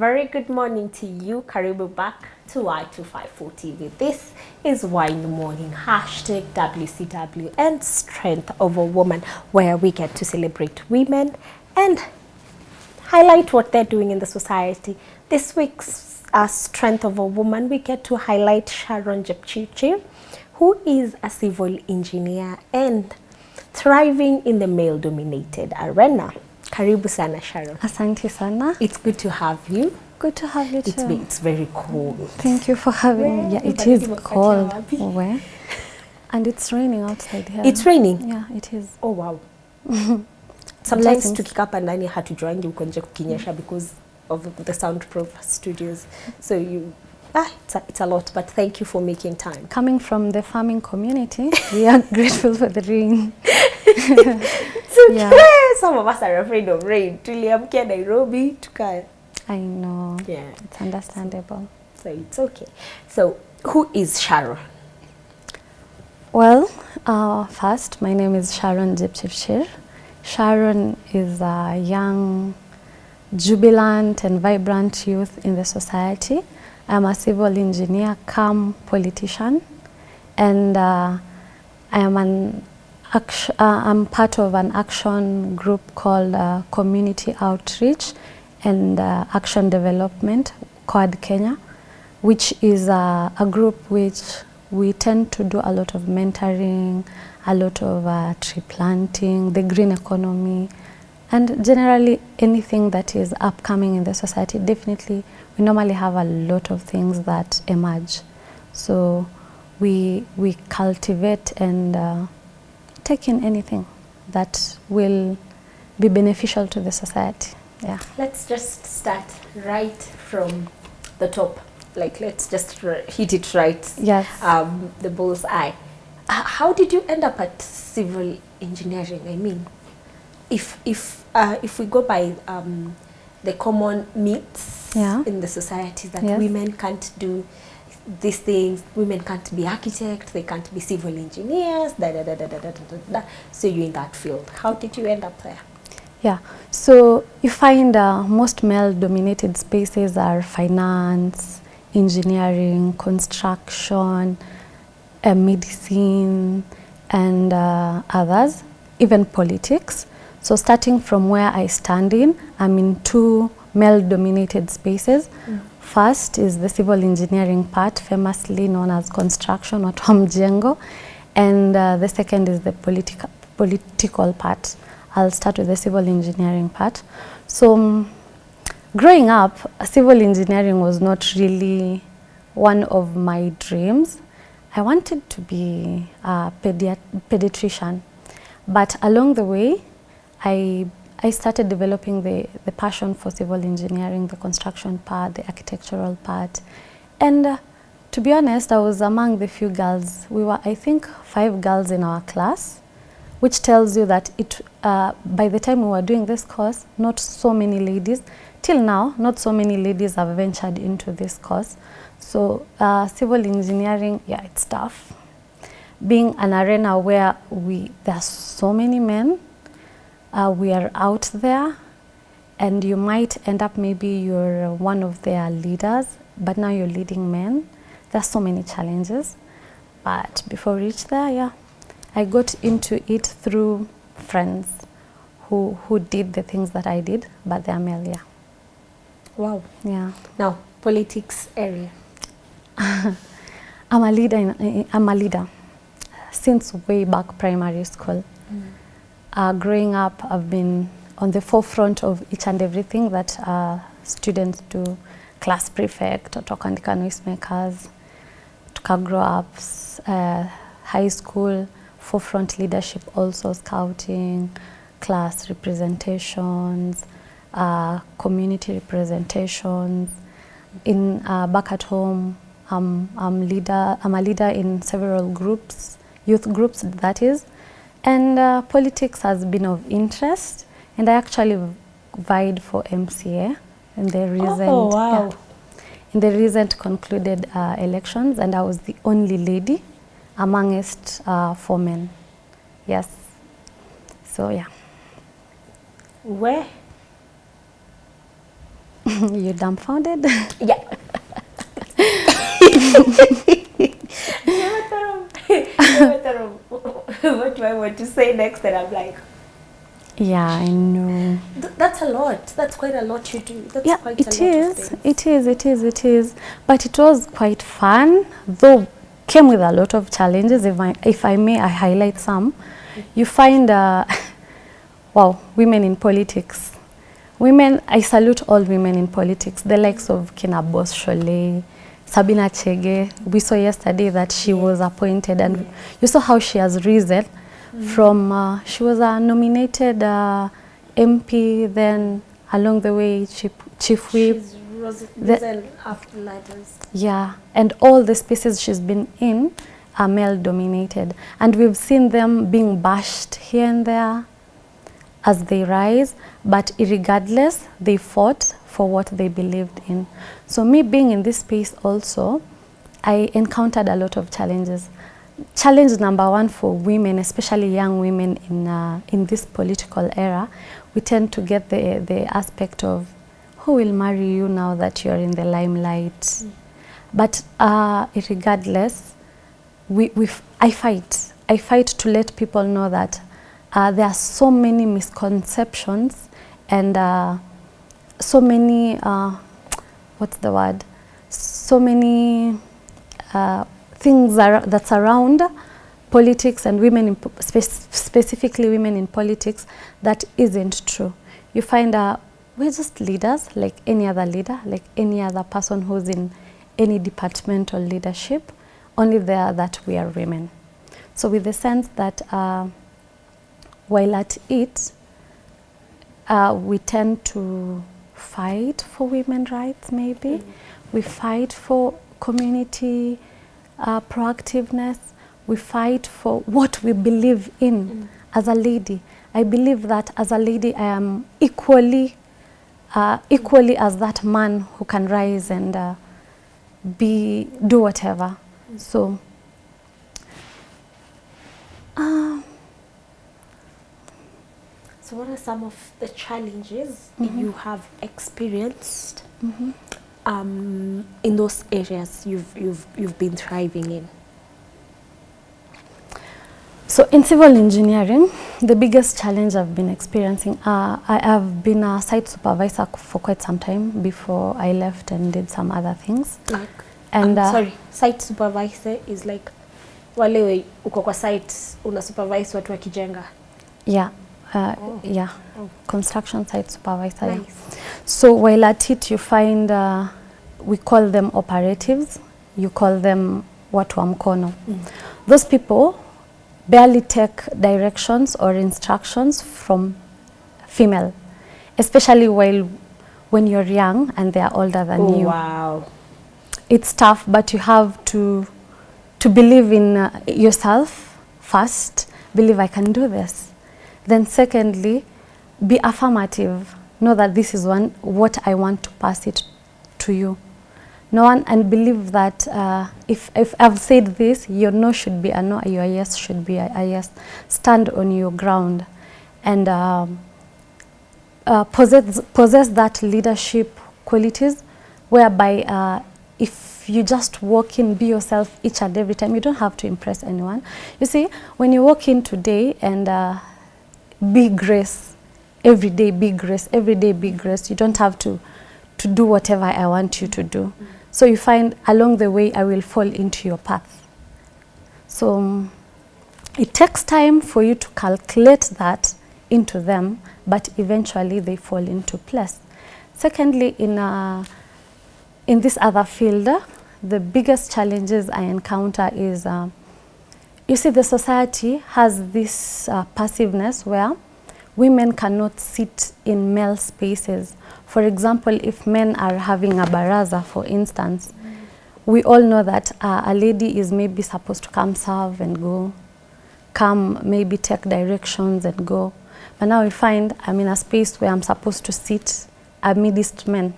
very good morning to you. Karibu back to Y254 TV. This is Why in the Morning, hashtag WCW and Strength of a Woman, where we get to celebrate women and highlight what they're doing in the society. This week's uh, Strength of a Woman, we get to highlight Sharon Jepchirchir, who is a civil engineer and thriving in the male-dominated arena. Karibu sana Sharon. Asante sana. It's good to have you. Good to have you It's, too. it's very cold. Thank you for having me. Yeah, it is cold. Where? And it's raining outside here. It's raining. Yeah, it is. Oh wow. Sometimes tukikaa hapa ndani hatujuangi uko nje kukinyesha because of the soundproof studios. So you ah, it's a, it's a lot but thank you for making time. Coming from the farming community, we are grateful for the rain. So Yeah. some of us are afraid of rain. Tuliamkia Nairobi tuka I know. yeah. It's understandable. So it's okay. So who is Sharon? Well, uh, first, my name is Sharon Jepchirchir. Sharon is a young, jubilant and vibrant youth in the society. I'm a civil engineer come politician and uh, I am an uh, I'm part of an action group called uh, Community Outreach and uh, Action Development, COAD Kenya, which is a, a group which we tend to do a lot of mentoring, a lot of uh, tree planting, the green economy, and generally anything that is upcoming in the society. Definitely, we normally have a lot of things that emerge. So we, we cultivate and uh, take in anything that will be beneficial to the society. Yeah. Let's just start right from the top. Like let's just r- hit it right. Yes. Um, the bull's eye. How did you end up at civil engineering? I mean, if if uh, if we go by um, the common myths Yeah. in the society that Yes. women can't do these things, women can't be architects, they can't be civil engineers, da da da da da da da. da. So you're in that field. How did you end up there? Yeah, so you find uh, most male-dominated spaces are finance, engineering, construction, uh, medicine, and uh, others, even politics. So starting from where I stand in, I'm in two male-dominated spaces. First is the civil engineering part, famously known as construction or Mjengo, and uh, the second is the politica political part. I'll start with the civil engineering part. So um, growing up, civil engineering was not really one of my dreams. I wanted to be a pediat pediatrician, but along the way, I I started developing the, the passion for civil engineering, the construction part, the architectural part. And uh, to be honest, I was among the few girls. We were, I think, five girls in our class, which tells you that it, uh, by the time we were doing this course, not so many ladies, till now, not so many ladies have ventured into this course. So uh, civil engineering, yeah, it's tough. Being an arena where we, there are so many men, uh, we are out there and you might end up maybe you're one of their leaders but now you're leading men. There's so many challenges but before we reach there yeah i got into it through friends who who did the things that i did but they're male yeah. Wow. yeah. Now, politics area. i'm a leader in, i'm a leader since way back primary school uh, growing up, I've been on the forefront of each and everything that uh, students do. Class prefect, tukaandika noisemakers, tuka grow up, uh, high school, forefront leadership also, scouting, class representations, uh, community representations. In uh, back at home, I'm, I'm leader. I'm a leader in several groups, youth groups that is, and uh, politics has been of interest. And I actually vied for MCA in the recent Oh, wow. yeah, in the recent concluded uh, elections, and I was the only lady amongst uh, four men. Yes. So yeah. Where you dumbfounded? Yeah. never thought of, never thought of what do I want to say next, and I'm like, yeah, I know. "Th- that's a lot. That's quite a lot you do. That's yeah, quite it is. It is. It is. It is. But it was quite fun, though came with a lot of challenges. If I, if I may, I highlight some. You find, uh, wow, women in politics. Women, I salute all women in politics. The likes of Kina Boss Sabina Chege. We saw yesterday that she was appointed, and you saw how she has risen from. Uh, she was a nominated uh, MP, then along the way, chief, chief whip. The-. Yeah, and all the spaces she's been in are male dominated. And we've seen them being bashed here and there as they rise, but regardless, they fought for what they believed in. So, me being in this space also, I encountered a lot of challenges. Challenge number one for women, especially young women in, uh, in this political era, we tend to get the, the aspect of who will marry you now that you're in the limelight. But uh, regardless, we, we f- I fight. I fight to let people know that uh, there are so many misconceptions and uh, so many, uh, what's the word? So many uh, things are, that surround politics and women, in, spe- specifically women in politics, that isn't true. You find uh, we're just leaders, like any other leader, like any other person who's in any departmental leadership, only there that we are women. So with the sense that uh, while at it, uh, we tend to fight for women rights maybe. We fight for community uh, proactiveness. We fight for what we believe in as a lady. I believe that as a lady I am equally, uh, equally as that man who can rise and uh, be, do whatever. So, uh, So, what are some of the challenges Mm-hmm. you have experienced um, in those areas you've you've you've been thriving in? So in civil engineering, the biggest challenge I've been experiencing, uh, I have been a site supervisor for quite some time before I left and did some other things. Like, And, um, uh, sorry, site supervisor is like wale uko kwa site una supervise watu wakijenga. Yeah, uh, Oh. yeah, Oh. construction site supervisor. yeah. Nice. So while at it, you find uh, we call them operatives. You call them watu wa mkono. Those people barely take directions or instructions from female, especially while when you're young and they are older than Oh, you. wow. It's tough, but you have to to believe in uh, yourself first. Believe I can do this. Then, secondly, be affirmative. Know that this is one what I want to pass it to you. No one and believe that uh, if if I've said this, your no should be a no, your yes should be a, a yes. Stand on your ground, and um, uh, possess possess that leadership qualities, whereby uh, if you just walk in, be yourself each and every time. You don't have to impress anyone. You see, when you walk in today and uh, be grace, every day be grace, every day be grace. You don't have to to do whatever I want you to do. So you find along the way I will fall into your path. So um, it takes time for you to calculate that into them, but eventually they fall into place. Secondly, in uh, in this other field, the biggest challenges I encounter is, uh, you see, the society has this uh, passiveness where women cannot sit in male spaces. For example, if men are having a baraza, for instance, we all know that uh, a lady is maybe supposed to come serve and go, come maybe take directions and go. But now we find I'm in a space where I'm supposed to sit amidst men,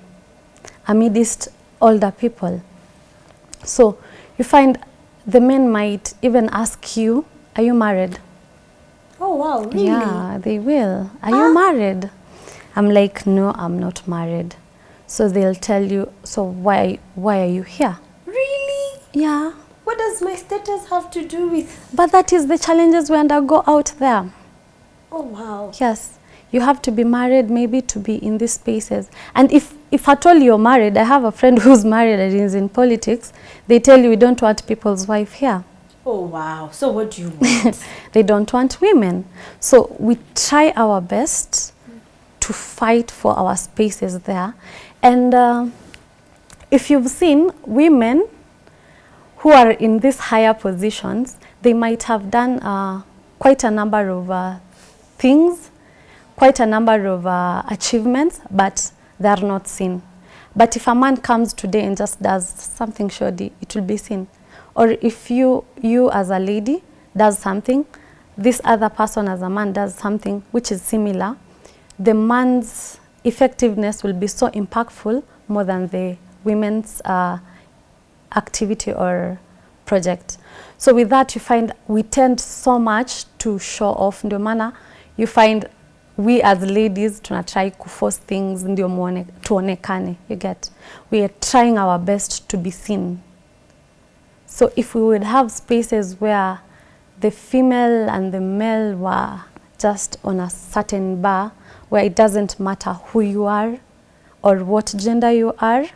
amidst older people. So you find the men might even ask you, are you married? Oh, wow. Really? Yeah, they will. Are Ah. you married? I'm like, no, I'm not married. So they'll tell you, so why, why are you here? Really? Yeah. What does my status have to do with? But that is the challenges we undergo out there. Oh wow. Yes. You have to be married maybe to be in these spaces. And if, if at all you're married, I have a friend who's married and is in politics, they tell you we don't want people's wife here. Oh wow. So what do you want? they don't want women. So we try our best to fight for our spaces there. And uh, if you've seen women who are in these higher positions, they might have done uh, quite a number of uh, things, quite a number of uh, achievements, but they are not seen. But if a man comes today and just does something shoddy, it will be seen. Or if you, you as a lady does something, this other person as a man does something which is similar, the man's effectiveness will be so impactful more than the women's uh, activity or project. So with that you find we tend so much to show off, ndio maana you find we as ladies tunatry kuforce things ndio muone, tuonekane, you get. We are trying our best to be seen. So if we would have spaces where the female and the male were just on a certain bar where it doesn't matter who you are or what gender you are,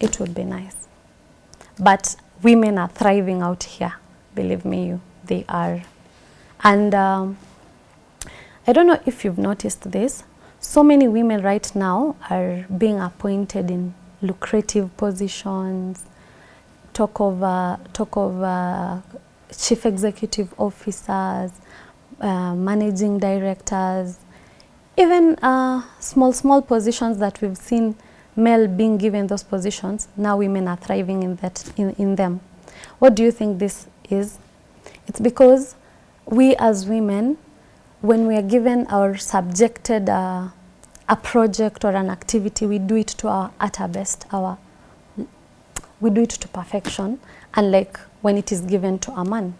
it would be nice. But women are thriving out here, believe me, you, they are. And um, I don't know if you've noticed this, so many women right now are being appointed in lucrative positions, talk of, uh, talk of uh, chief executive officers, uh, managing directors, even uh, small, small positions that we've seen male being given those positions, now women are thriving in, that, in, in them. What do you think this is? It's because we as women, when we are given or subjected uh, a project or an activity, we do it to our utter best, our, we do it to perfection, unlike when it is given to a man.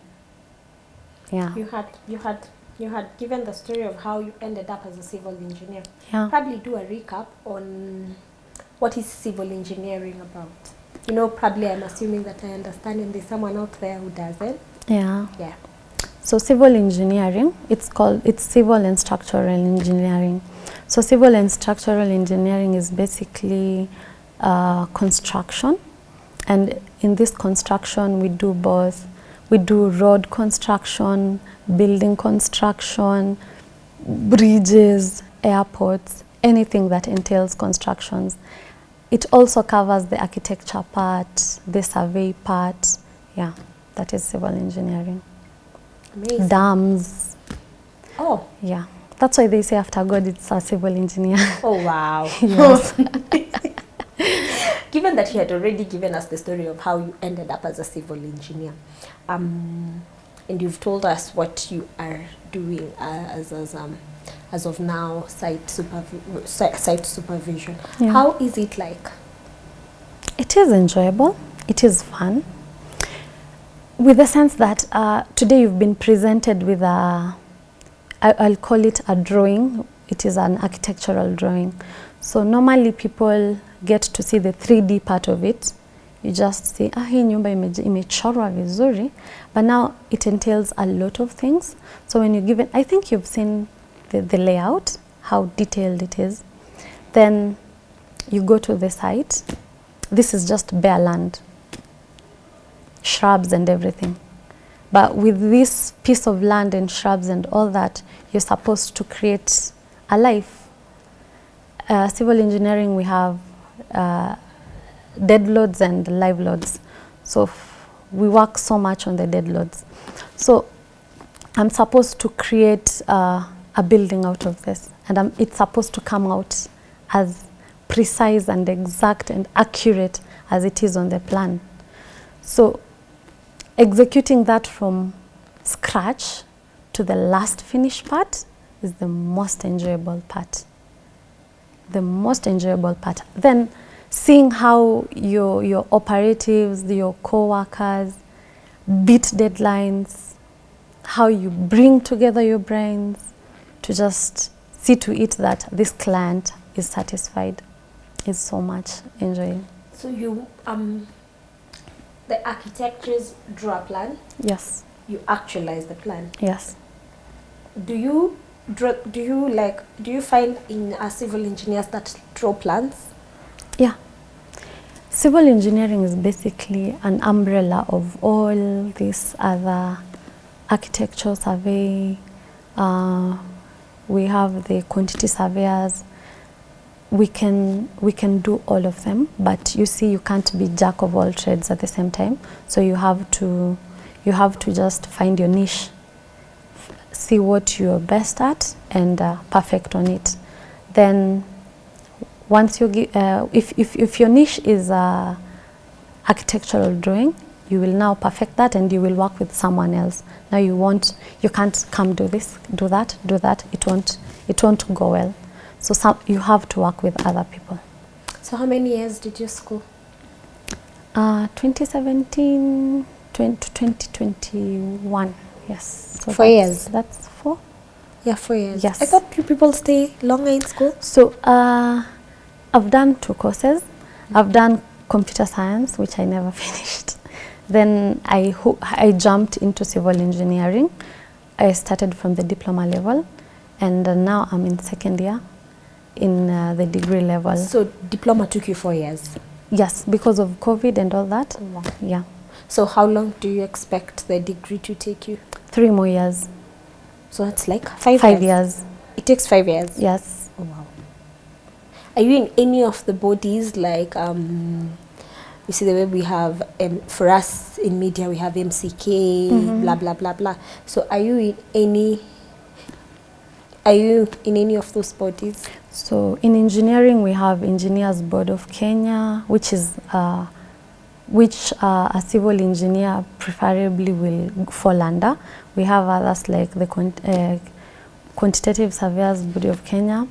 Yeah. You had you had you had given the story of how you ended up as a civil engineer. Yeah. Probably do a recap on what is civil engineering about. You know, probably I'm assuming that I understand and there's someone out there who doesn't. Yeah. Yeah. So civil engineering, it's called, it's civil and structural engineering. So civil and structural engineering is basically uh, construction. And in this construction, we do both, we do road construction, building construction, bridges, airports, anything that entails constructions. It also covers the architecture part, the survey part. Yeah, that is civil engineering. Amazing. Dams, Oh, yeah. That's why they say after God it's a civil engineer. oh wow. yes. Given that you had already given us the story of how you ended up as a civil engineer, um, and you've told us what you are doing uh, as as um, as of now, site supervi- site supervision. Yeah. How is it like? It is enjoyable. It is fun. With the sense that uh, today you've been presented with a, I, I'll call it a drawing. It is an architectural drawing. So normally people get to see the 3D part of it. You just see, ah, hii nyumba imechorwa vizuri. But now it entails a lot of things. So when you give it, I think you've seen the, the layout, how detailed it is. Then you go to the site. This is just bare land, shrubs and everything. But with this piece of land and shrubs and all that, you're supposed to create a life. Uh, civil engineering, we have uh, dead loads and live loads. So we work so much on the dead loads. So I'm supposed to create uh, a building out of this, and I'm, it's supposed to come out as precise and exact and accurate as it is on the plan. So executing that from scratch to the last finished part is the most enjoyable part. The most enjoyable part. Then seeing how your, your operatives, your co-workers beat deadlines, how you bring together your brains to just see to it that this client is satisfied. is so much enjoying. So you um the architects draw a plan, Yes, you actualize the plan. yes. Do you draw do you like do you find in uh, civil engineers that draw plans? Yeah. Civil engineering is basically an umbrella of all these other architectural survey. Uh, we have the quantity surveyors. We can we can do all of them, but you see, you can't be jack of all trades at the same time. So you have to you have to just find your niche, see what you're best at, and uh, perfect on it. Then once you uh, if, if, if your niche is uh, architectural drawing you will now perfect that and you will work with someone else now you won't you can't come do this do that do that it won't it won't go well so some, you have to work with other people So how many years did you school? uh, 2017 20, 2021 yes so Four years. that's four Yeah, four years. Yes. I thought you people stay longer in school. So uh, I've done two courses. I've done computer science, which I never finished. Then I, I jumped into civil engineering. I started from the diploma level, and uh, now I'm in second year in uh, the degree level. So diploma took you four years. yes, because of COVID and all that. Wow. Yeah, So how long do you expect the degree to take you? three more years. So that's like five, Five years. It takes five years. Yes. Oh, wow. Are you in any of the bodies like um you see the way we have um, for us in media we have MCK blah blah blah blah. So are you in any are you in any of those bodies? So in engineering, we have Engineers Board of Kenya, which is uh, which uh, a civil engineer preferably will fall under. We have others like the uh, Quantitative Surveyors Body of Kenya.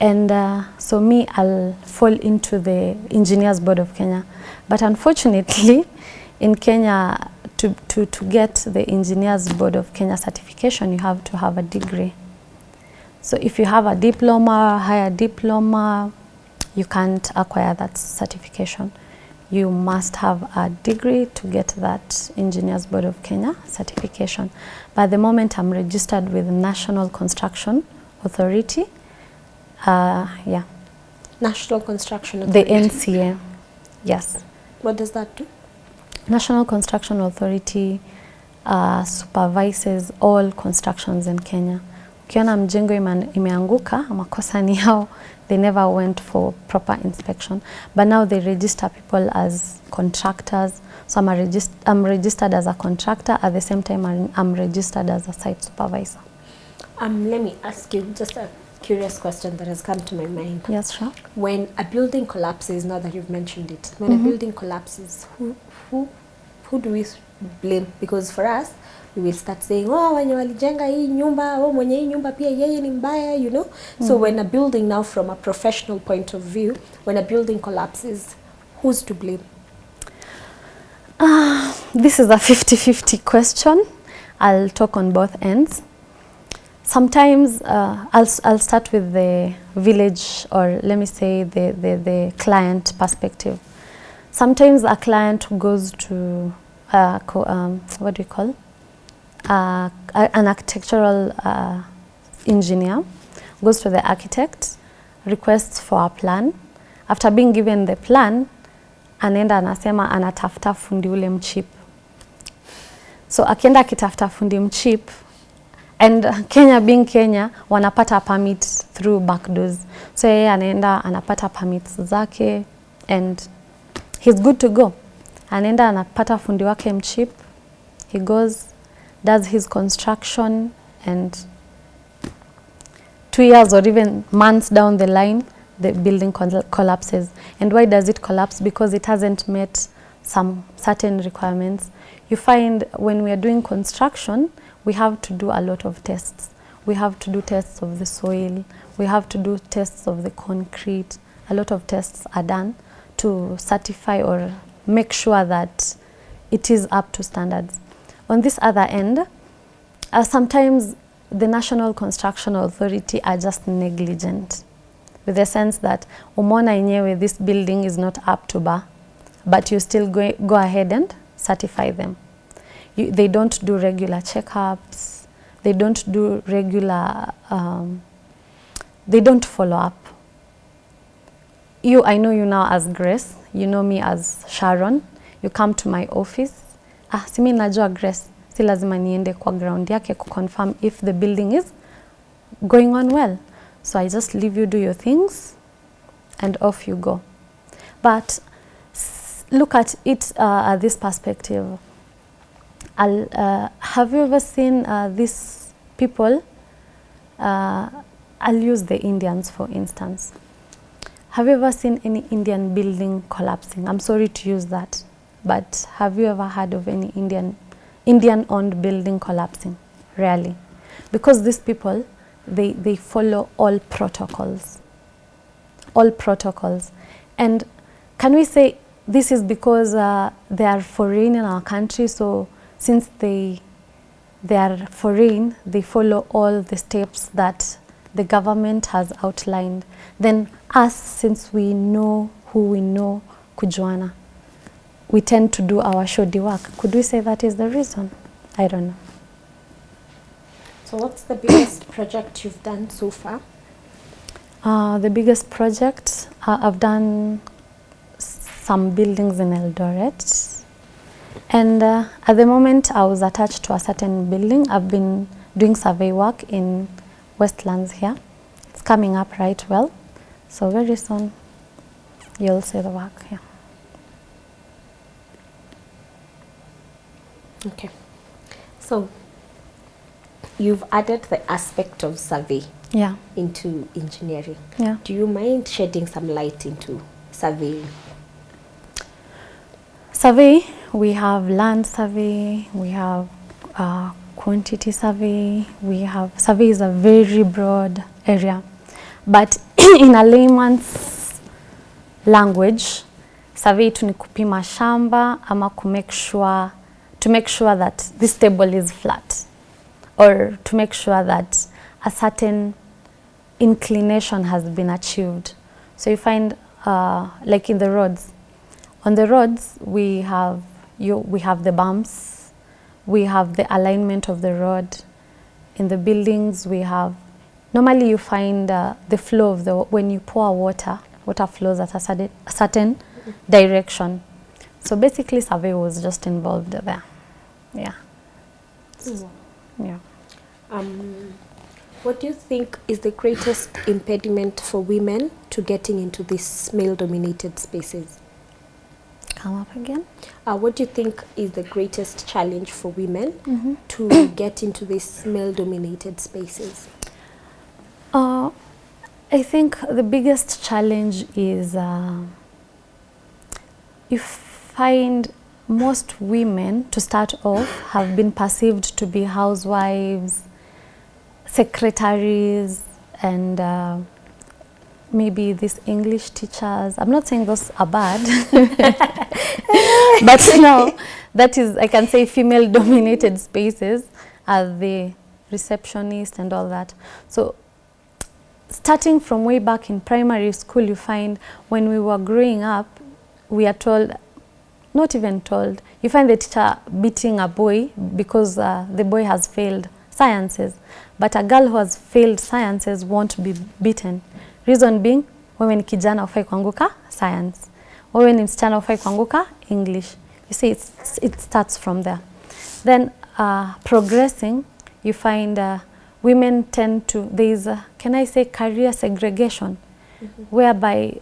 And uh, so me, I'll fall into the Engineers Board of Kenya. But unfortunately, in Kenya, to, to, to get the Engineers Board of Kenya certification, you have to have a degree. So if you have a diploma, higher diploma, you can't acquire that certification. You must have a degree to get that Engineers Board of Kenya certification. By the moment I'm registered with National Construction Authority, uh, yeah, National Construction the NCA, yes. What does that do? National Construction Authority uh, supervises all constructions in Kenya. Ukiona mjengo ime- imeanguka, makosa ni yao. They never went for proper inspection. But now they register people as contractors. So I'm, a regist I'm registered as a contractor. At the same time, I'm, I'm registered as a site supervisor. Um, let me ask you just a curious question that has come to my mind. Yes, sure. When a building collapses, now that you've mentioned it, when mm -hmm. a building collapses, who who who do we blame? Because for us, we will start saying, oh, wenye walijenga hii nyumba, oh, mwenye hii nyumba pia yeye ni mbaya, you know. So when a building now, from a professional point of view, when a building collapses, who's to blame? This is a 50-50 question. I'll talk on both ends. Sometimes uh, I'll, I'll start with the village or let me say the, the, the client perspective. Sometimes a client goes to, uh, um, what do you call? Uh, an architectural uh, engineer goes to the architect, requests for a plan. After being given the plan, anaenda anasema anatafuta fundi ule mchip. So akienda akitafuta fundi mchip and Kenya being Kenya wanapata permit through back doors. So yeye anaenda anapata permits zake and he's good to go. Anaenda anapata fundi wake mchip. He goes does his construction and two years or even months down the line, the building col- collapses. And why does it collapse? Because it hasn't met some certain requirements. You find when we are doing construction, we have to do a lot of tests. We have to do tests of the soil. We have to do tests of the concrete. A lot of tests are done to certify or make sure that it is up to standards. On this other end, uh, sometimes the National Construction Authority are just negligent. with the sense that umeona yenyewe this building is not up to bar but you still go, go ahead and certify them. You, they don't do regular checkups, they don't do regular, um, they don't follow up. You, I know you now as Grace, you know me as Sharon, you come to my office, ah, si najua Grace, si lazima niende kwa ground yake kuconfirm if the building is going on well. So I just leave you do your things and off you go. But look at it uh, at this perspective. Uh, have you ever seen uh, these people? Uh, I'll use the Indians for instance. Have you ever seen any Indian building collapsing? I'm sorry to use that, but have you ever heard of any Indian Indian-owned building collapsing? Rarely, because these people they they follow all protocols, all protocols, and can we say this is because uh, they are foreign in our country? So since they they are foreign, they follow all the steps that the government has outlined. Then us, since we know who we know, kujuana, we tend to do our shoddy work. Could we say that is the reason? I don't know. So what's the biggest project you've done so far? Uh, the biggest project, uh, I've done some buildings in Eldoret. And uh, at the moment, I was attached to a certain building. I've been doing survey work in Westlands here. It's coming up right well. So very soon, you'll see the work here. Okay. So you've added the aspect of survey Yeah, into engineering. yeah. Do you mind shedding some light into surveying? Survey, we have land survey, we have uh, quantity survey, we have, survey is a very broad area. But in a layman's language, survey tu ni kupima shamba ama kumake sure, to make sure that this table is flat or to make sure that a certain inclination has been achieved. So you find, uh, like in the roads, on the roads we have you, we have the bumps, we have the alignment of the road. In the buildings we have, normally you find uh, the flow of the, when you pour water, water flows at a certain, a certain direction. So basically survey was just involved there. Yeah, yeah. Um, what do you think is the greatest impediment for women to getting into these male-dominated spaces? Come up again. Uh, what do you think is the greatest challenge for women to get into these male-dominated spaces? Uh, I think the biggest challenge is uh, you find most women to start off have been perceived to be housewives, secretaries, and uh, maybe these English teachers. I'm not saying those are bad, but now that is, I can say, female dominated spaces are the receptionist and all that. So starting from way back in primary school, you find when we were growing up, we are told, not even told, you find the teacher beating a boy because uh, the boy has failed sciences. But a girl who has failed sciences won't be beaten. Reason being, wewe ni kijana ufai kuanguka science. Wewe ni msichana ufai kuanguka English. You see, it's, it starts from there. Then uh, progressing, you find uh, women tend to, there is, a, can I say, career segregation, mm -hmm. whereby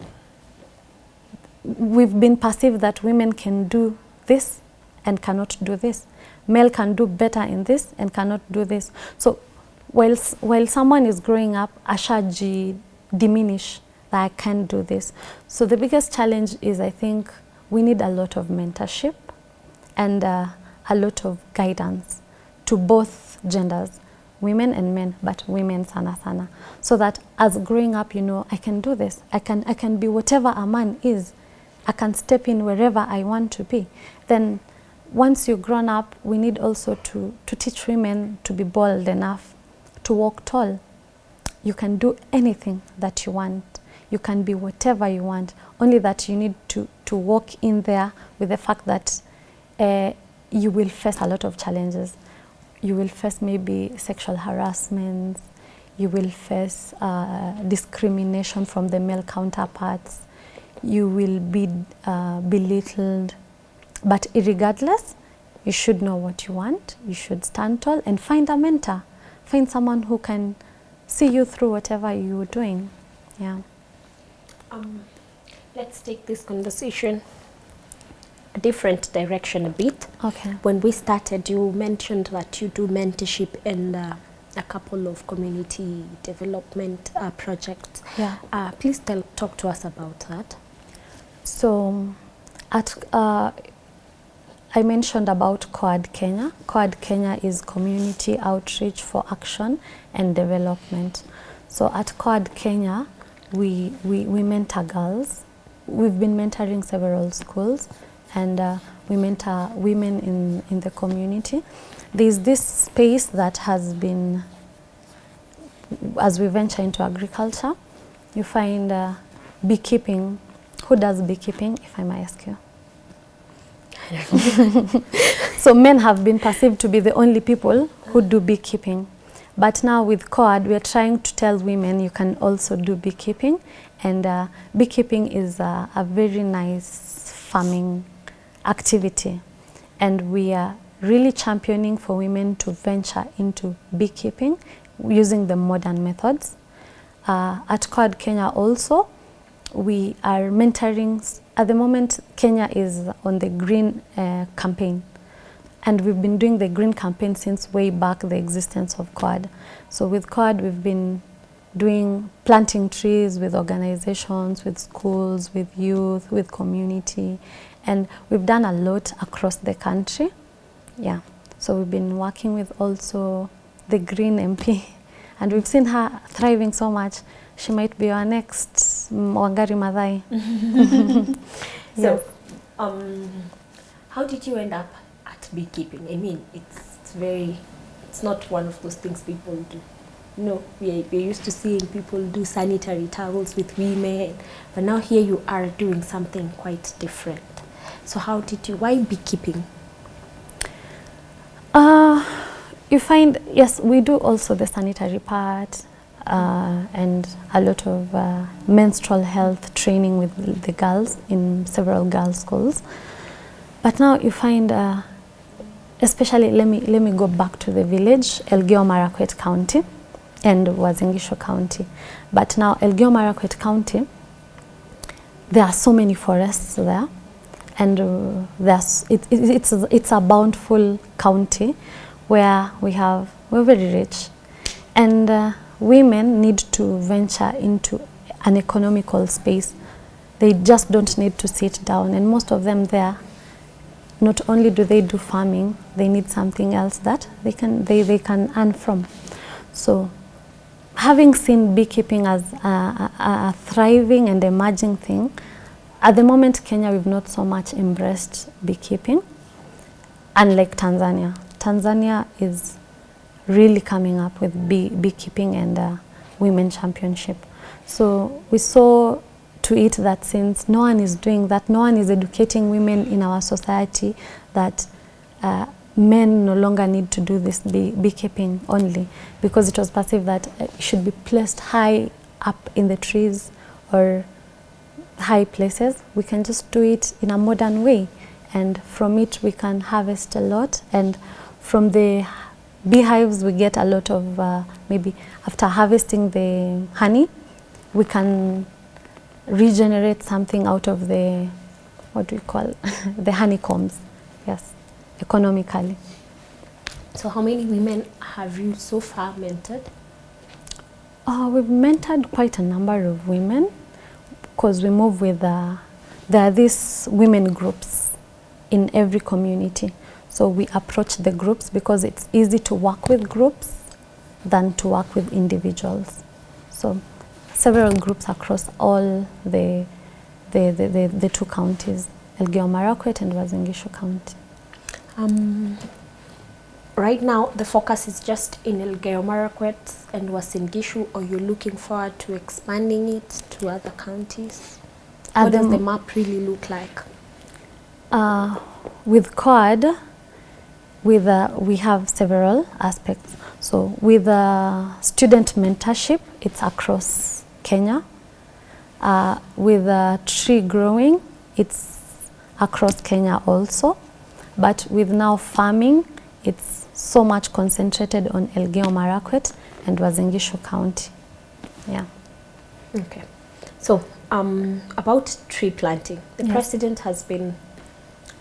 we've been perceived that women can do this and cannot do this. Male can do better in this and cannot do this. So while, while someone is growing up, ashaji diminish that I can't do this. So the biggest challenge is I think we need a lot of mentorship and uh, a lot of guidance to both genders, women and men, but women sana sana, so that as growing up, you know, I can do this. I can, I can be whatever a man is. I can step in wherever I want to be. Then once you're grown up, we need also to, to teach women to be bold enough to walk tall. You can do anything that you want. You can be whatever you want. Only that you need to, to walk in there with the fact that uh, you will face a lot of challenges. You will face maybe sexual harassment, you will face uh, discrimination from the male counterparts, you will be uh, belittled. But regardless, you should know what you want, you should stand tall and find a mentor. Find someone who can see you through whatever you're doing. Yeah. Um, let's take this conversation a different direction a bit. Okay. When we started, you mentioned that you do mentorship and uh, a couple of community development uh, projects. Yeah. Uh, please tell, talk to us about that. So at uh, I mentioned about COAD Kenya. COAD Kenya is Community Outreach for Action and Development. So at COAD Kenya, we, we, we mentor girls. We've been mentoring several schools and uh, we mentor women in, in the community. There's this space that has been, as we venture into agriculture, you find uh, beekeeping. Who does beekeeping, if I may ask you? so men have been perceived to be the only people who do beekeeping. But now with COAD, we are trying to tell women you can also do beekeeping. And uh, beekeeping is a, a very nice farming activity. And we are really championing for women to venture into beekeeping using the modern methods. Uh, at COAD Kenya also, we are mentoring, at the moment Kenya is on the green uh, campaign and we've been doing the green campaign since way back the existence of COAD. So with COAD, we've been doing planting trees with organizations, with schools, with youth, with community and we've done a lot across the country. Yeah, so we've been working with also the Green MP and we've seen her thriving so much she might be our next Wangari Maathai. So, Yes. um, how did you end up at beekeeping? I mean, it's, it's very, it's not one of those things people do. No, we we're used to seeing people do sanitary towels with women, but now here you are doing something quite different. So how did you, why beekeeping? Uh, you find, yes, we do also the sanitary part uh, and a lot of uh, menstrual health training with the girls in several girls' schools. But now you find, uh, especially, let me, let me go back to the village, Elgeyo Marakwet County and Uasin Gishu County. But now Elgeyo Marakwet County, there are so many forests there and uh, it, it, it's, it's a bountiful county where we have, we're very rich. And uh, women need to venture into an economical space. They just don't need to sit down. And most of them there, not only do they do farming, they need something else that they can, they, they can earn from. So having seen beekeeping as a, a, a thriving and emerging thing, at the moment Kenya we've not so much embraced beekeeping, unlike Tanzania. Tanzania is really coming up with bee, beekeeping and uh, women championship. So we saw to it that since no one is doing that, no one is educating women in our society that uh, men no longer need to do this bee, beekeeping only because it was perceived that uh, it should be placed high up in the trees or high places. We can just do it in a modern way and from it we can harvest a lot and from the beehives we get a lot of uh, maybe after harvesting the honey we can regenerate something out of the what do you call the honeycombs. Yes economically. So how many women have you so far mentored? uh, we've mentored quite a number of women because we move with uh, there are these women groups in every community so we approach the groups because it's easy to work with groups than to work with individuals. So several groups across all the, the, the, the, the two counties, Elgeyo Marakwet and Uasin Gishu County. Um, right now the focus is just in Elgeyo Marakwet and Uasin Gishu or you're looking forward to expanding it to other counties? At what the does the map really look like? Uh, with COAD, with, uh, we have several aspects. So with uh, student mentorship, it's across Kenya. Uh, with uh, tree growing, it's across Kenya also. But with now farming, it's so much concentrated on Elgeyo Marakwet and Uasin Gishu County. Yeah. Okay. So, um, about tree planting, the Yes. president has been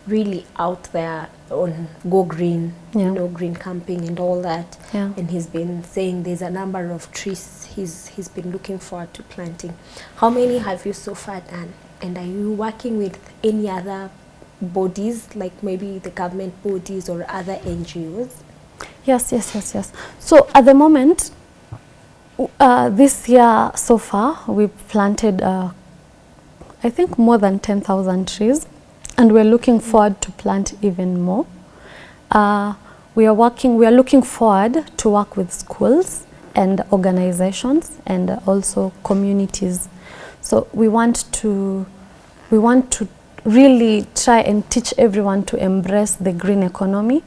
really out there on Go Green, Yeah. you know, green camping and all that. Yeah. And he's been saying there's a number of trees he's, he's been looking forward to planting. How many have you so far done? And are you working with any other bodies, like maybe the government bodies or other NGOs? Yes, yes, yes, yes. So at the moment, uh, this year so far, we've planted, uh, I think, more than 10,000 trees, and we're looking forward to plant even more. Uh, we are working, we are looking forward to work with schools and organizations and also communities. So we want to, we want to really try and teach everyone to embrace the green economy.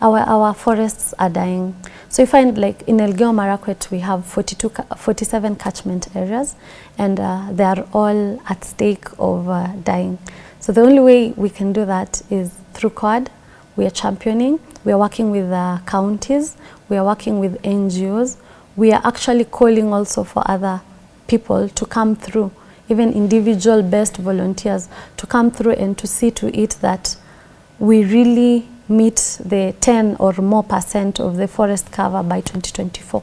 Our, our forests are dying. So you find like in Elgeyo Marakwet we have 42, 47 catchment areas and uh, they are all at stake of uh, dying. So the only way we can do that is through COAD. We are championing, we are working with uh, counties, we are working with NGOs. We are actually calling also for other people to come through, even individual best volunteers to come through and to see to it that we really meet the 10 or more percent of the forest cover by 2024.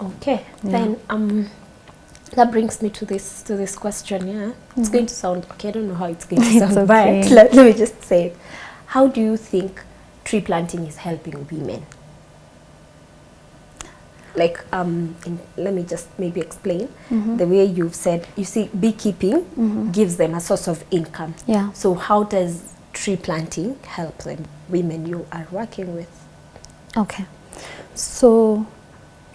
Okay, Yeah. then um, that brings me to this to this question. Yeah, it's going to sound okay. I don't know how it's going to Mm-hmm. It's sound, okay. but let, let me just say it. How do you think tree planting is helping women? Like, um, in, let me just maybe explain the way you've said. You see, beekeeping gives them a source of income. Yeah. So, how does tree planting help them, women you are working with? Okay. So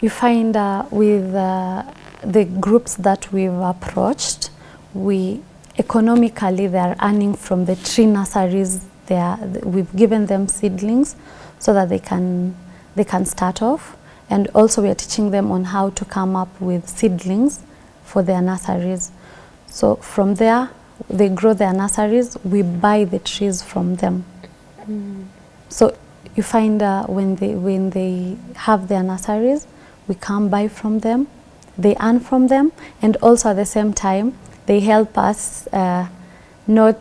you find uh, with uh, the groups that we've approached, we economically they are earning from the tree nurseries. They are, we've given them seedlings so that they can they can start off, and also we are teaching them on how to come up with seedlings for their nurseries. So from there, they grow their nurseries. We buy the trees from them. So you find uh, when they when they have their nurseries, we come buy from them, they earn from them, and also at the same time they help us uh, not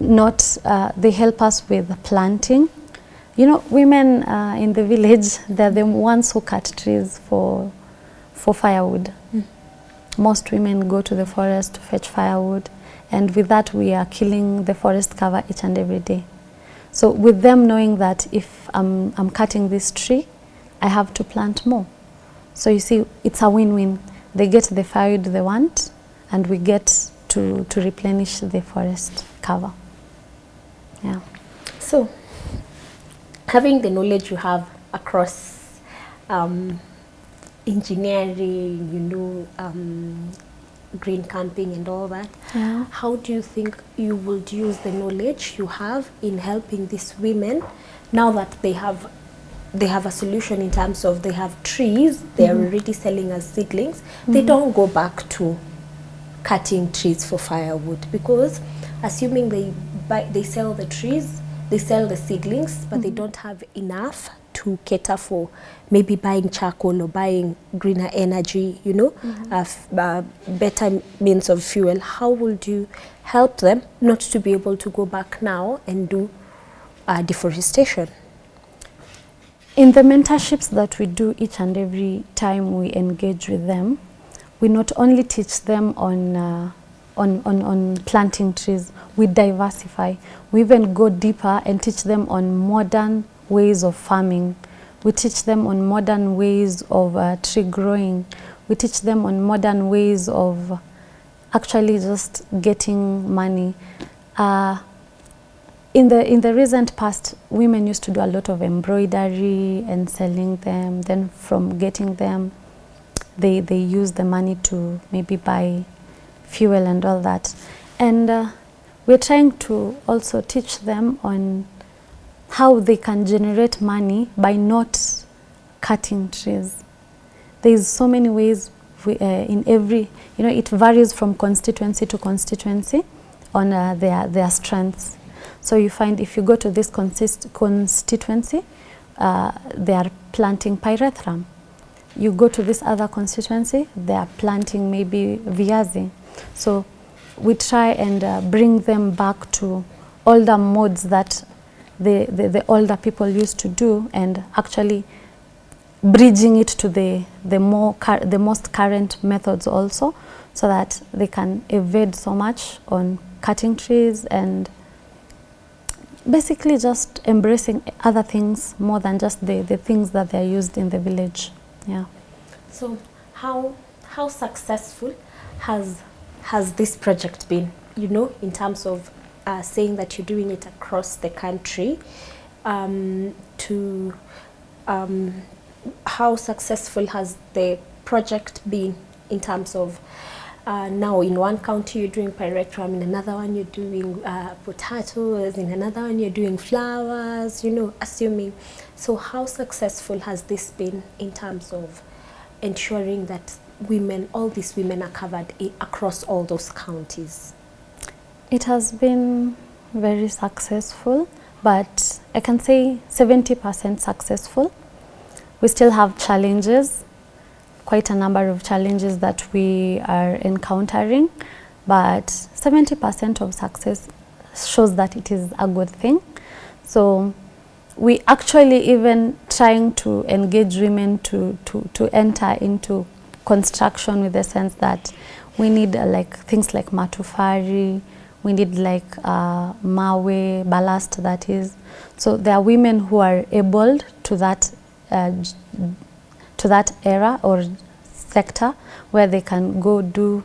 not uh, they help us with planting. You know, women uh, in the village they're the ones who cut trees for for firewood. Most women go to the forest to fetch firewood, and with that we are killing the forest cover each and every day. So with them knowing that if I'm, I'm cutting this tree, I have to plant more. So you see, it's a win-win. They get the firewood they want, and we get to, to replenish the forest cover. Yeah. So, having the knowledge you have across um, engineering, you know, um, green camping and all that, Yeah. how do you think you would use the knowledge you have in helping these women now that they have they have a solution in terms of they have trees they are already selling as seedlings. They don't go back to cutting trees for firewood because assuming they buy they sell the trees they sell the seedlings but they don't have enough to cater for maybe buying charcoal or buying greener energy you know uh, f- uh, better means of fuel. How would you help them not to be able to go back now and do uh, deforestation In the mentorships that we do each and every time we engage with them, we not only teach them on, uh, on, on, on planting trees, we diversify. We even go deeper and teach them on modern ways of farming. We teach them on modern ways of uh, tree growing. We teach them on modern ways of actually just getting money. Uh, in the in the recent past women used to do a lot of embroidery and selling them. Then from getting them, they, they use the money to maybe buy fuel and all that. And uh, we're trying to also teach them on how they can generate money by not cutting trees. There's so many ways we, uh, in every, you know, it varies from constituency to constituency on uh, their, their strengths. So you find if you go to this consist constituency, uh, they are planting pyrethrum. You go to this other constituency, they are planting maybe viazi. So we try and uh, bring them back to older modes that the, the, the older people used to do and actually bridging it to the, the, more the most current methods also so that they can evade so much on cutting trees and basically just embracing other things more than just the, the things that they are used in the village. Yeah. So how, how successful has, has this project been, you know, in terms of uh, saying that you're doing it across the country um, to um, how successful has the project been in terms of uh, now in one county you're doing pyrethrum, in another one you're doing uh, potatoes, in another one you're doing flowers, you know, assuming. So how successful has this been in terms of ensuring that women, all these women are covered across all those counties? It has been very successful, but I can say 70% successful. We still have challenges quite a number of challenges that we are encountering, but 70% of success shows that it is a good thing. So we actually even trying to engage women to, to, to enter into construction with the sense that we need uh, like things like matufari, we need like uh, mawe, ballast that is. So there are women who are able to that uh, to that era or sector where they can go do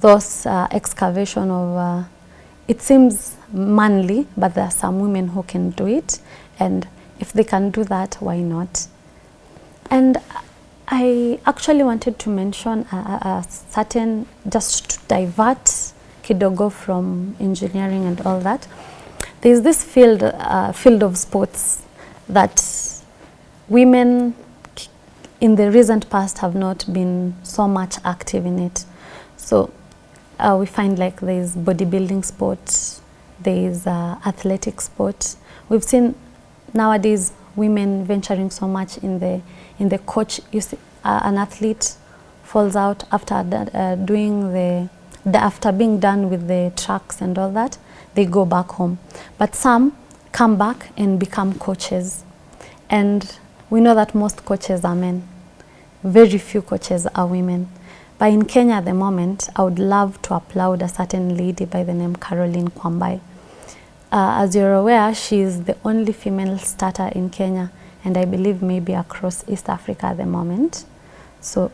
those uh, excavation of, uh, it seems manly, but there are some women who can do it. And if they can do that, why not? And I actually wanted to mention a, a certain, just to divert kidogo from engineering and all that. There's this field, uh, field of sports that women in the recent past have not been so much active in it. So uh, we find like there's bodybuilding sport, there's uh, athletic sport. We've seen nowadays women venturing so much in the in the coach. You see, uh, an athlete falls out after uh, doing the, the after being done with the tracks and all that, they go back home. But some come back and become coaches, and we know that most coaches are men very few coaches are women. But in Kenya at the moment, I would love to applaud a certain lady by the name Caroline Kwambai. Uh, as you're aware, she is the only female starter in Kenya and I believe maybe across East Africa at the moment. So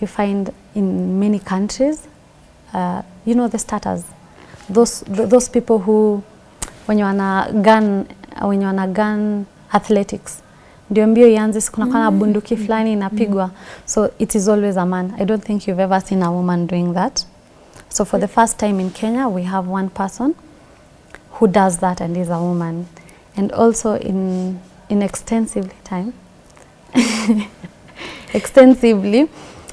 you find in many countries, uh, you know the starters, those, th those people who when you wanna gun, when you wanna gun athletics, ndio mbio ianze, kuna kana mm. bunduki fulani inapigwa. Mm. So it is always a man. I don't think you've ever seen a woman doing that. So for the first time in Kenya, we have one person who does that and is a woman. And also in, in extensively time, extensively,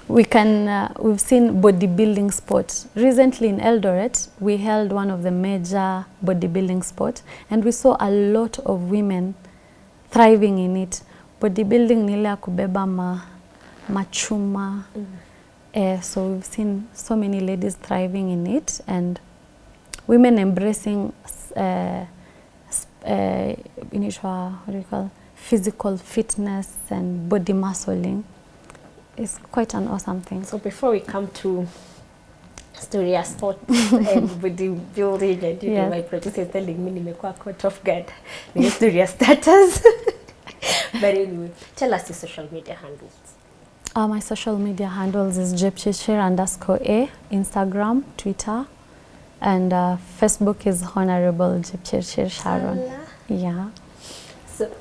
we can, uh, we've seen bodybuilding sports. Recently in Eldoret, we held one of the major bodybuilding sports and we saw a lot of women thriving in it. Bodybuilding ni ile ya kubeba ma, machuma mm. eh, so we've seen so many ladies thriving in it and women embracing uh, uh, initial, what do you call, physical fitness and body muscling is quite an awesome thing. So before we come to story sport and bodybuilding and you yeah. know, my producer telling me nimekuwa caught off guard ni story status but anyway tell us your social media handles uh, my social media handles is jepchirchir underscore a instagram twitter and uh, facebook is honorable jepchirchir sharon Ala. yeah So,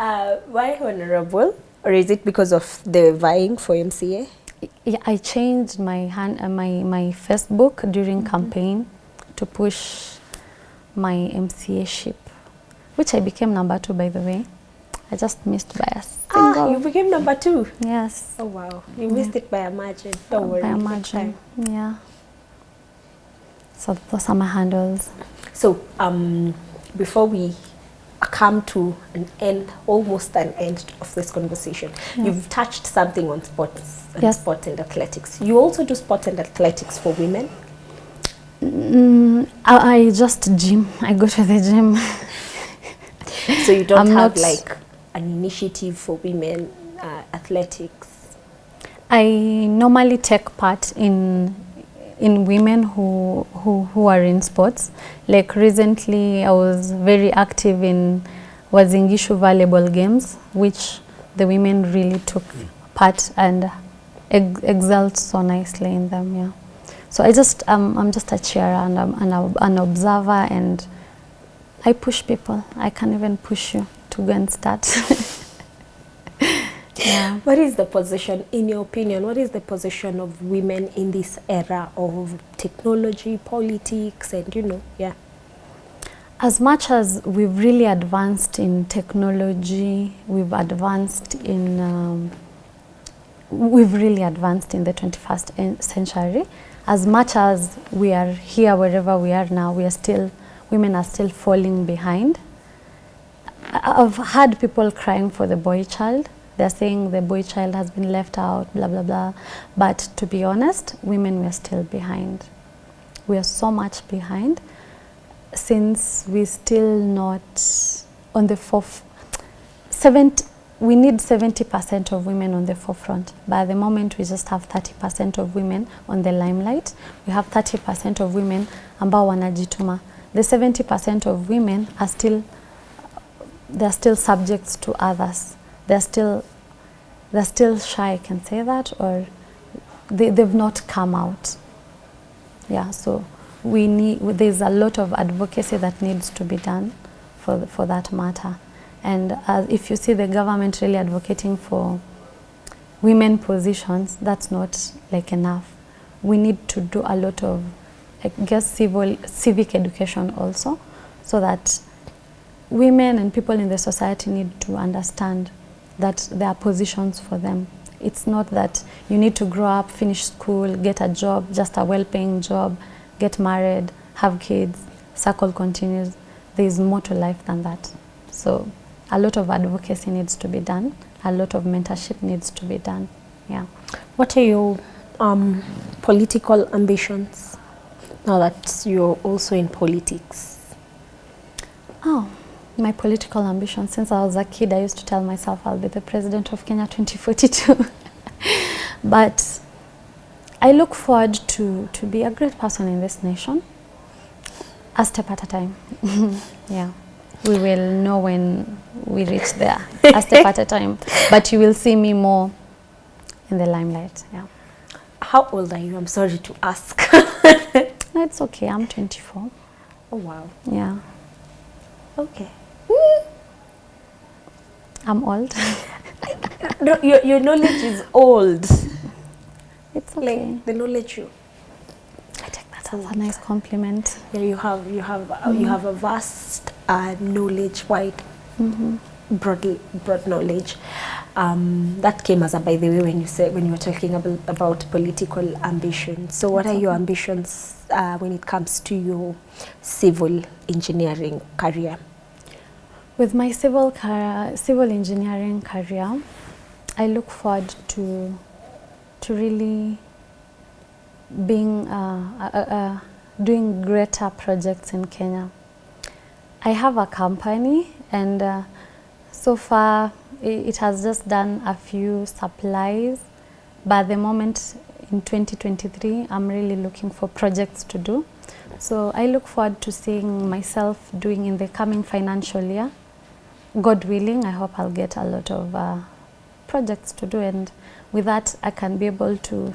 uh, why honorable? Or is it because of the vying for MCA? Yeah, I changed my hand, uh, my my Facebook during campaign to push my MCA ship, which I became number two by the way. I just missed by a Ah, you became number two. yes. Oh wow, you missed it by a margin. Don't worry. by a margin. Yeah. So those are my handles. So, um, before we come to an end, almost an end of this conversation, you've touched something on sports, and Yes. sport and athletics. You also do sport and athletics for women. Mm, I, I just gym. I go to the gym. So you don't I'm have not- like an initiative for women uh, athletics. I normally take part in in women who, who who are in sports. Like recently, I was very active in Uasin Gishu volleyball games, which the women really took part and ex so nicely in them. Yeah. So I just um, I'm just a cheerer and I'm an, an observer and I push people. I can even push you to go and start. yeah. What is the position, in your opinion, what is the position of women in this era of technology, politics, and you know, yeah. As much as we've really advanced in technology, we've advanced in, um, we've really advanced in the 21st century. As much as we are here, wherever we are now, we are still, women are still falling behind. I've had people crying for the boy child. They're saying the boy child has been left out, blah, blah, blah. But to be honest, women were still behind. We are so much behind since we're still not on the fourth. 70 we need 70% of women on the forefront but the moment we just have 30% of women on the limelight we have 30% of women ambao wanajituma the 70% of women are still they're still subjects to others they're still they're still shy I can say that or they, they've not come out. Yeah so we need there's a lot of advocacy that needs to be done for for that matter. And uh, if you see the government really advocating for women positions that's not like enough. We need to do a lot of I guess civil civic education also so that women and people in the society need to understand that there are positions for them. It's not that you need to grow up, finish school, get a job, just a well-paying job, get married, have kids, circle continues. There is more to life than that. So a lot of advocacy needs to be done. A lot of mentorship needs to be done. Yeah. What are your um, political ambitions now that you're also in politics? Oh, my political ambition. Since I was a kid, I used to tell myself I'll be the president of Kenya 2042. but I look forward to, to be a great person in this nation, a step at a time. yeah. We will know when we reach there, a step at a time. But you will see me more in the limelight. Yeah. How old are you? I'm sorry to ask. No, it's okay. I'm 24. oh wow. Yeah. Okay. I'm old. No, your, your knowledge is old. it's okay. Like the knowledge you I take that as a nice compliment. yeah, you have you have uh, you have a vast uh, knowledge, wide, broad broad knowledge. Um, that came as a by the way when you said when you were talking about about political ambitions. So what are your ambitions uh, when it comes to your civil engineering career? With my civil civil engineering career, I look forward to to really being uh, uh, uh, doing greater projects in Kenya. I have a company and uh, so far it has just done a few supplies but at the moment in 2023 I'm really looking for projects to do. So I look forward to seeing myself doing in the coming financial year. God willing, I hope I'll get a lot of uh, projects to do and with that I can be able to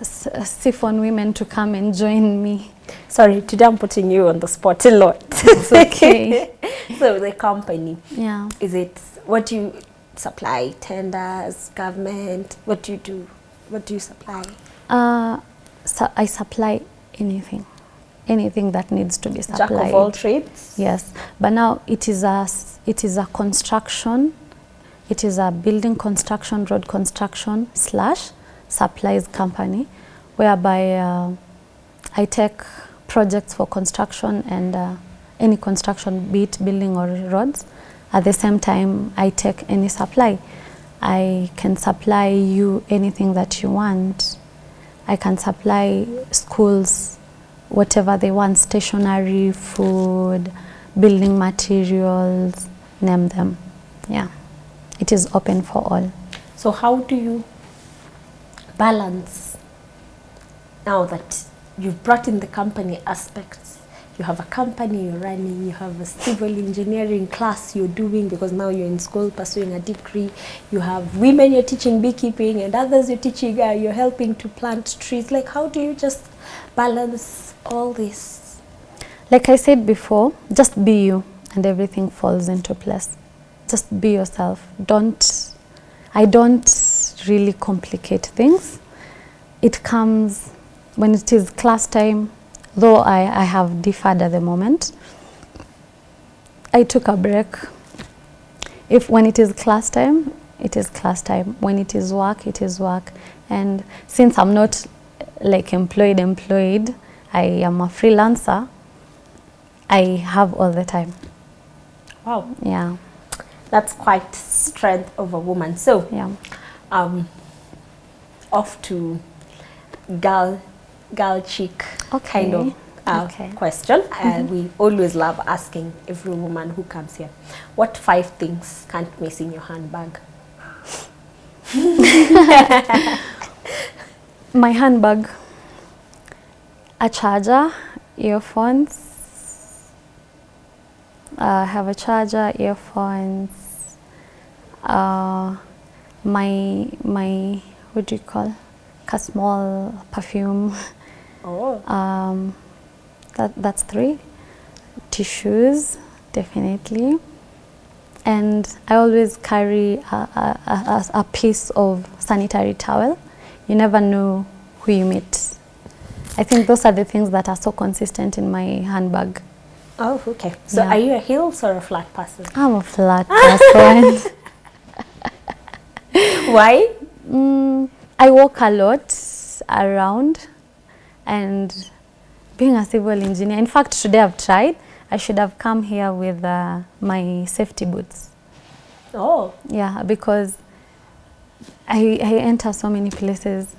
s- siphon women to come and join me. Sorry, today I'm putting you on the spot a lot. It's okay. so the company, Yeah. is it, what do you supply? Tenders, government? What do you do? What do you supply? Uh, so I supply anything, anything that needs to be supplied. Jack of all trades? Yes, but now it is a it is a construction, it is a building construction, road construction slash supplies company, whereby uh, I take projects for construction and uh, any construction, be it building or roads. At the same time, I take any supply. I can supply you anything that you want. I can supply schools whatever they want, stationery, food, building materials, name them. Yeah, it is open for all. So how do you balance now that you've brought in the company aspects? You have a company you're running, you have a civil engineering class you're doing because now you're in school pursuing a degree. You have women you're teaching beekeeping and others you're teaching, uh, you're helping to plant trees. Like how do you just balance all this? Like I said before, just be you and everything falls into place. Just be yourself. Don't, I don't really complicate things. It comes when it is class time, though I, I have deferred at the moment. I took a break. If when it is class time, it is class time. When it is work, it is work. And since I'm not like employed, employed, I am a freelancer. I have all the time. Wow, Yeah, that's quite strength of a woman. So yeah. um, off to girl, girl chick kind of uh, okay. question. Uh, we always love asking every woman who comes here, what five things can't miss in your handbag? My handbag, a charger, earphones. I have a charger, earphones. Uh, my my what do you call? A small perfume. Oh, Um, that that's three. Tissues, definitely. And I always carry a, a, a- a piece of sanitary towel. You never know who you meet. I think those are the things that are so consistent in my handbag. oh, okay. So Yeah. are you a heels or a flat person? I'm a flat person. Why? Mm, I walk a lot around and being a civil engineer, in fact today I've tried, I should have come here with uh, my safety boots. Oh, Yeah, because I, I enter so many places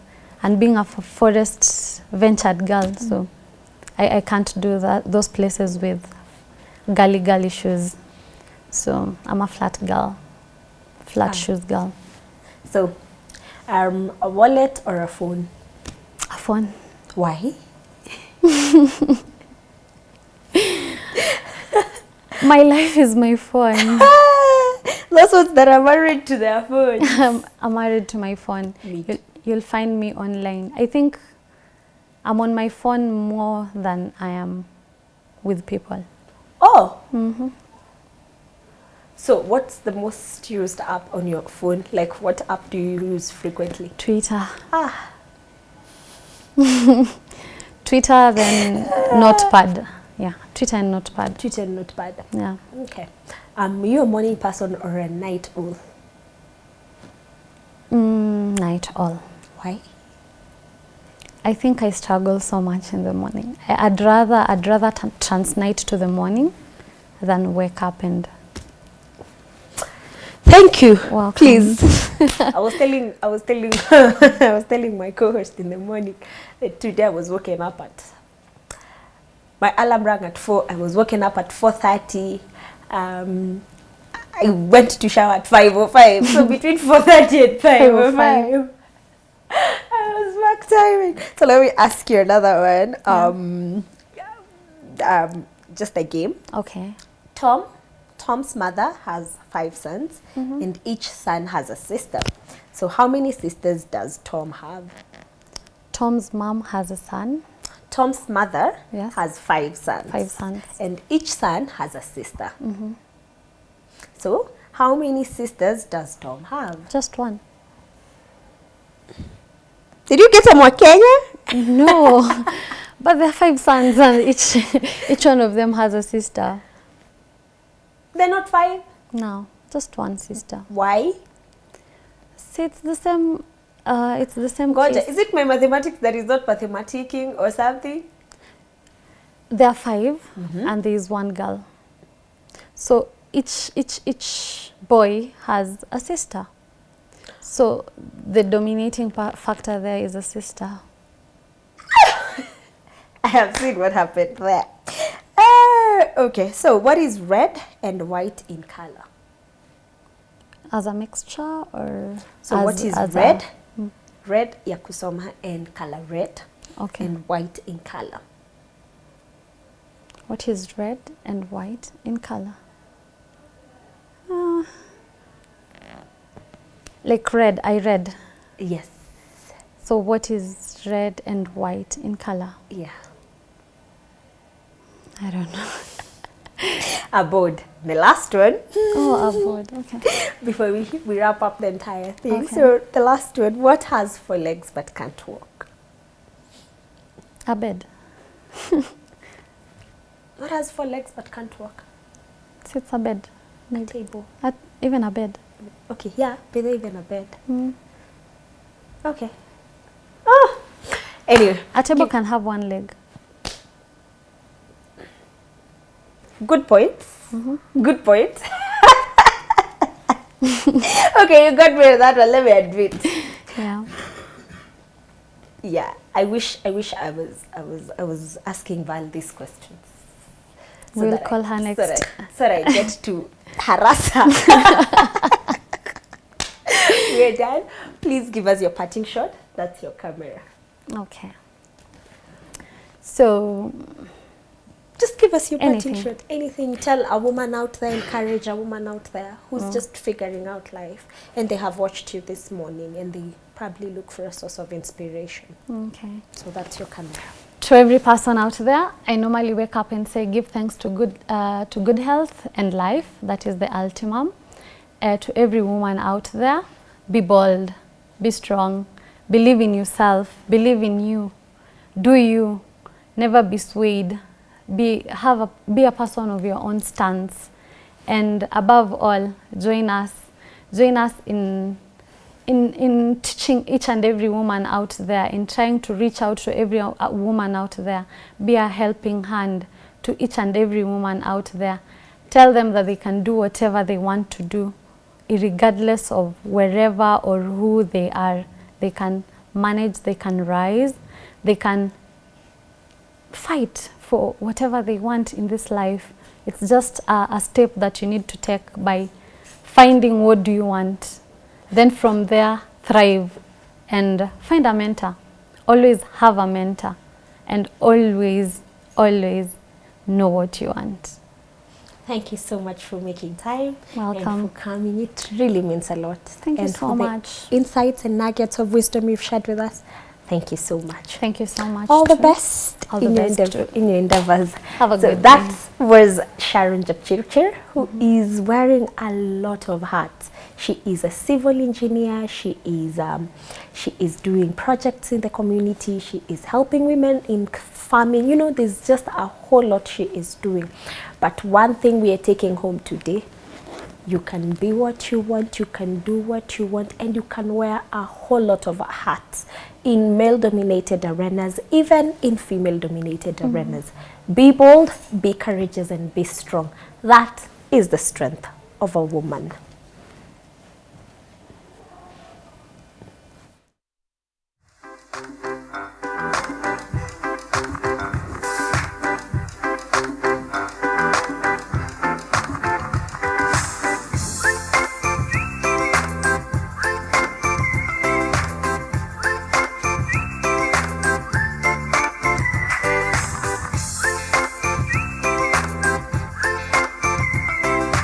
and being a forest ventured girl, so I, I can't do that those places with gully gully shoes. So I'm a flat girl, flat Ah. shoes girl. so um, a wallet or a phone? A phone. Why? My life is my phone. Those ones that are married to their phone. I'm, I'm married to my phone. You'll, find me online. I think I'm on my phone more than I am with people. Oh, hmm so what's the most used app on your phone? Like what app do you use frequently? Twitter. Ah, Twitter, then Notepad. Yeah, Twitter and Notepad. Twitter and Notepad. Yeah. Okay. Um, you a morning person or a night owl? Mm, night all. Why? I think I struggle so much in the morning. I, I'd rather I'd rather t- transnight to the morning than wake up and Thank you. Welcome. Please. I was telling I was telling I was telling my co-host in the morning that today I was waking up at my alarm rang at four. I was waking up at four thirty. Um, I went to shower at five or five. So between four thirty and five or 5:05. five. Timing. So let me ask you another one. Um, um, just a game. okay. Tom, Tom's mother has five sons, and each son has a sister. So how many sisters does Tom have? Tom's mom has a son. Tom's mother Yes. has five sons. Five sons. And each son has a sister. So, how many sisters does Tom have? Just one. Did you get a Mwakenya? No, but there are five sons and each each one of them has a sister. They're not five. No, just one sister. Why? See, it's the same. Uh, it's the same. God, case. is it my mathematics that is not mathematicking or something? There are 5 and there is one girl. So each each each boy has a sister. So the dominating factor there is a sister. I have seen what happened there. Uh, okay, so what is red and white in color? As a mixture or So as, what is as a- red? Red ya kusoma and color red okay. and white in color. What is red and white in color? Uh, like red, I read. Yes. So what is red and white in color? Yeah. I don't know. A board. The last one oh, a board. Okay. before we, we wrap up the entire thing. Okay. So the last one, what has four legs but can't walk? A bed. What has four legs but can't walk? It's a bed. A table. A, even a bed. Okay, yeah, they're even a bed. Mm. Okay. Oh. Anyway, A table can have one leg. good points. Good point. okay, you got me with that one. Let me admit. Yeah. Yeah, I wish I wish I was I was I was asking Val these questions. We'll that I- call her So next. that, so that I get to harass her. We're done. Please give us your parting shot. That's your camera. Okay. So Just give us your parting shot. Anything. Tell a woman out there, encourage a woman out there who's Mm. just figuring out life and they have watched you this morning and they probably look for a source of inspiration. okay. So that's your camera. To every person out there, I normally wake up and say, give thanks to good, uh, to good health and life. That is the ultimum. Uh, to every woman out there, be bold, be strong, believe in yourself, believe in you, do you, never be swayed, be, have a, be a person of your own stance. And above all, join us, join us in in, in teaching each and every woman out there, in trying to reach out to every uh, woman out there, be a helping hand to each and every woman out there. Tell them that they can do whatever they want to do, regardless of wherever or who they are. They can manage, they can rise, they can fight for whatever they want in this life. It's just a, a step that you need to take by finding what do you want. Then from there, thrive and find a mentor. Always have a mentor and always, always know what you want. Thank you so much for making time Welcome. and for coming. It really means a lot. Thank you and so for the much. Insights and nuggets of wisdom you've shared with us. Thank you so much. Thank you so much. All the best, All the in, best your in your endeavors. Have a so good that day. was Sharon Jepchirchir, who Mm-hmm. is wearing a lot of hats. She is a civil engineer. She is um, she is doing projects in the community. She is helping women in farming. You know, there's just a whole lot she is doing. But one thing we are taking home today you can be what you want, you can do what you want, and you can wear a whole lot of hats in male dominated arenas, even in female dominated mm-hmm. arenas. Be bold, be courageous, and be strong. That is the strength of a woman.